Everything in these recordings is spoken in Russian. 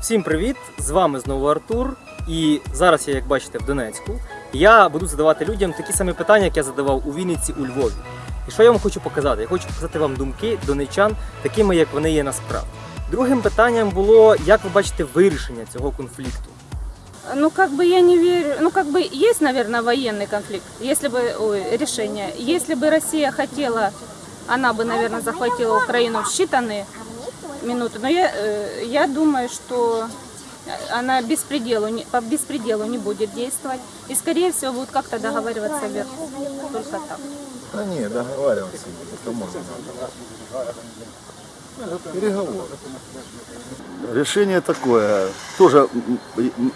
Всім привіт! З вами знову Артур. І зараз я, як бачите, в Донецьку. Я буду задавати людям такі самі питання, як я задавав у Вінниці, у Львові. І що я вам хочу показати? Я хочу показати вам думки донечан, такими, як вони є насправді. Другим питанням було, як ви бачите вирішення цього конфлікту. Ну, как бы я не верю, ну, как бы есть, наверное, военный конфликт, если бы, ой, решение. Если бы Россия хотела, она бы, наверное, захватила Украину в считанные минуты. Но я, э, я думаю, что она беспределу, не- по беспределу не будет действовать. И, скорее всего, будут как-то договариваться вверх. Только так. Да не, договариваться не кому надо. Переговоры. Решение такое. Тоже,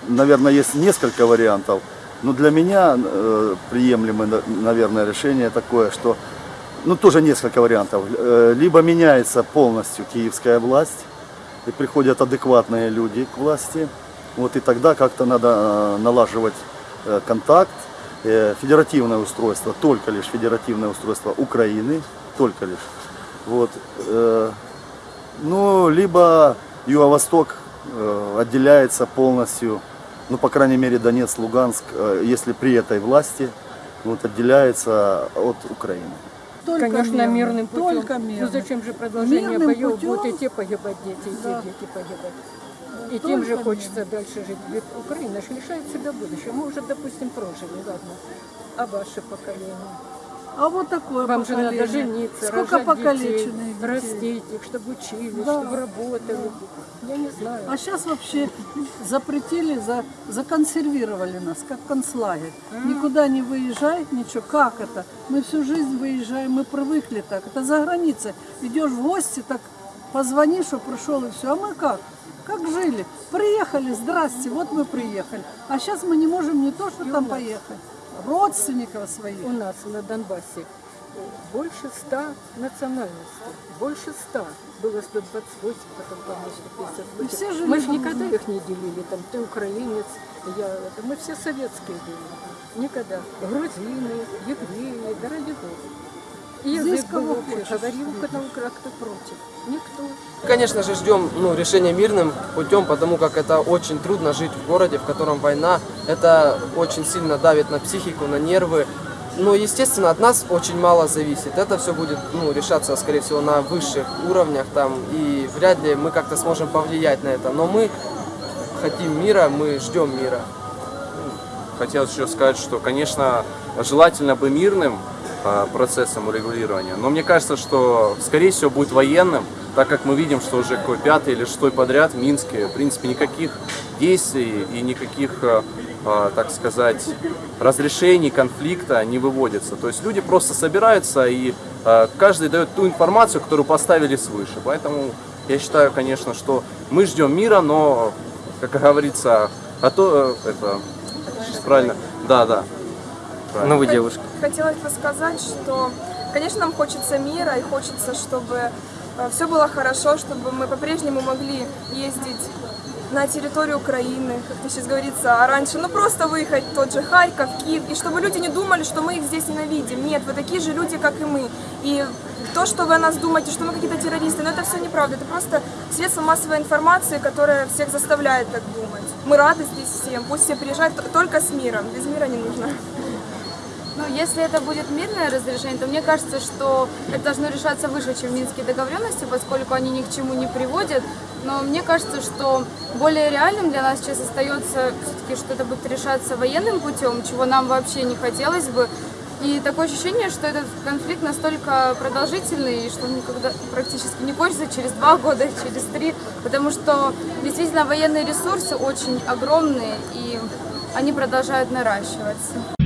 наверное, есть несколько вариантов. Но для меня э, приемлемое, на- наверное, решение такое, что ну тоже несколько вариантов. Э, Либо меняется полностью киевская власть и приходят адекватные люди к власти. Вот и тогда как-то надо э, налаживать э, контакт. Федеративное устройство, только лишь федеративное устройство Украины, только лишь. Вот. ну, либо Юго-Восток отделяется полностью, ну, по крайней мере, Донецк, Луганск, если при этой власти, вот, отделяется от Украины. Только Конечно, мирным, мирным путем. Только мирным. Ну зачем же продолжение Мирным боев? путем. Будут и те погибать дети, и Да. те дети погибать. И тем же Только хочется дальше жить. Ведь Украина же лишает себя будущего. Мы уже, допустим, прожили, ладно. А ваше поколение? А вот такое Вам же поколение. надо жениться, Сколько покалеченных детей, детей. растить их, чтобы учились, Да. чтобы работали. Я не знаю. А сейчас вообще запретили, за, законсервировали нас, как концлагерь. Никуда не выезжай, ничего. Как это? Мы всю жизнь выезжаем, мы привыкли так. Это за границей. Идешь в гости, так позвони, что пришел и все. А мы как? Как жили? Приехали, здрасте, вот мы приехали. А сейчас мы не можем не то, что там поехать. Родственников своих. У нас на Донбассе больше ста национальностей. Больше ста. Было 128, потом, по-моему, 158. И все жили Мы же никогда их не делили. Там ты украинец, я это. Мы все советские были. Никогда. Грузины, евреи, да ради Бога. Язык кого хочешь. Говорил кто против. Никто. Конечно же, ждем ну, решения мирным путем, потому как это очень трудно жить в городе, в котором война. Это очень сильно давит на психику, на нервы. Но, естественно, от нас очень мало зависит. Это все будет ну, решаться, скорее всего, на высших уровнях там, и вряд ли мы как-то сможем повлиять на это. Но мы хотим мира, мы ждем мира. Хотелось еще сказать, что, конечно, желательно бы мирным процессом урегулирования, но мне кажется, что, скорее всего, будет военным, так как мы видим, что уже какой пятый или шестой подряд в Минске, в принципе, никаких действий и никаких, э, э, так сказать, разрешений конфликта не выводится. То есть люди просто собираются и э, каждый дает ту информацию, которую поставили свыше. Поэтому я считаю, конечно, что мы ждем мира, но, как говорится, а то это правильно? Да, да. Ну, ви дівчинка. Хотелось бы сказать, что, конечно, нам хочется мира и хочется, чтобы все было хорошо, чтобы мы по-прежнему могли ездить на территорию Украины, как сейчас говорится, а раньше, ну просто выехать тот же Харьков, Киев, и чтобы люди не думали, что мы их здесь ненавидим. Нет, вы такие же люди, как и мы. И то, что вы о нас думаете, что мы какие-то террористы, но это все неправда. Это просто средство массовой информации, которое всех заставляет так думать. Мы рады здесь всем, пусть все приезжают только с миром, без мира не нужно. Ну, если это будет мирное разрешение, то мне кажется, что это должно решаться выше, чем Минские договоренности, поскольку они ни к чему не приводят. Но мне кажется, что более реальным для нас сейчас остается все-таки, что это будет решаться военным путем, чего нам вообще не хотелось бы. И такое ощущение, что этот конфликт настолько продолжительный, что он никогда практически не кончится через два года, через три, потому что действительно военные ресурсы очень огромные, и они продолжают наращиваться.